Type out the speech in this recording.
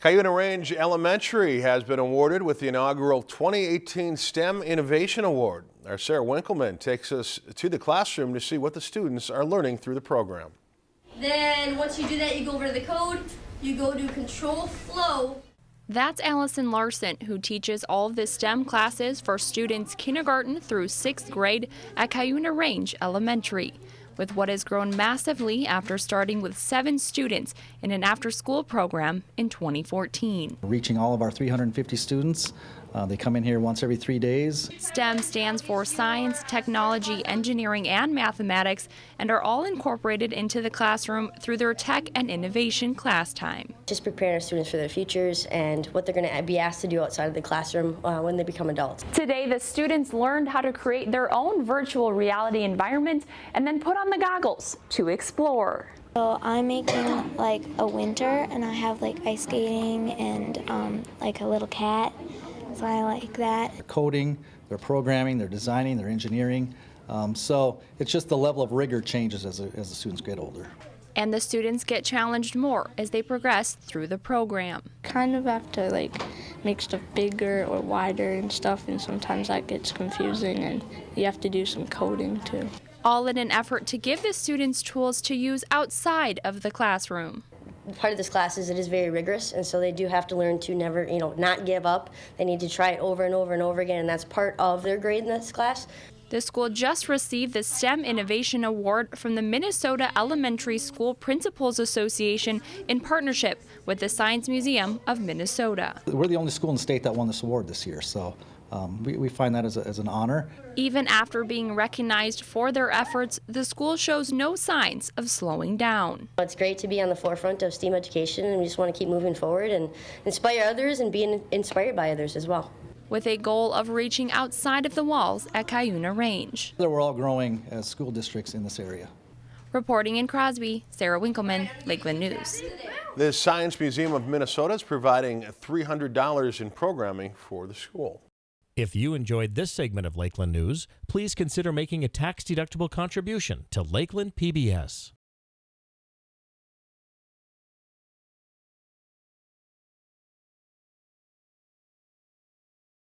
Cuyuna Range Elementary has been awarded with the inaugural 2018 STEM Innovation Award. Our Sarah Winkleman takes us to the classroom to see what the students are learning through the program. Then once you do that, you go over to the code, you go to control flow. That's Allison Larson, who teaches all of the STEM classes for students kindergarten through sixth grade at Cuyuna Range Elementary. With what has grown massively after starting with seven students in an after school program in 2014. Reaching all of our 350 students. Uh, they come in here once every three days. STEM stands for science, technology, engineering, and mathematics, and are all incorporated into the classroom through their tech and innovation class time. Just preparing our students for their futures and what they're going to be asked to do outside of the classroom uh, when they become adults. Today, the students learned how to create their own virtual reality environment and then put on the goggles to explore. So I'm making like a winter and I have like ice skating and um, like a little cat. So I like that. They're coding, they're programming, they're designing, they're engineering. Um, so it's just the level of rigor changes as, a, as the students get older. And the students get challenged more as they progress through the program. Kind of have to like make stuff bigger or wider and stuff and sometimes that gets confusing and you have to do some coding too. All in an effort to give the students tools to use outside of the classroom part of this class is it is very rigorous and so they do have to learn to never you know not give up they need to try it over and over and over again and that's part of their grade in this class the school just received the STEM Innovation Award from the Minnesota Elementary School Principals Association in partnership with the Science Museum of Minnesota. We're the only school in the state that won this award this year, so um, we, we, find that as, a, as an honor. Even after being recognized for their efforts, the school shows no signs of slowing down. It's great to be on the forefront of STEAM education and we just want to keep moving forward and inspire others and being inspired by others as well. With a goal of reaching outside of the walls at Cuyuna Range. We're all growing as school districts in this area. Reporting in Crosby, Sarah Winkleman, Lakeland News. The Science Museum of Minnesota is providing $300 in programming for the school. If you enjoyed this segment of Lakeland News, please consider making a tax-deductible contribution to Lakeland PBS.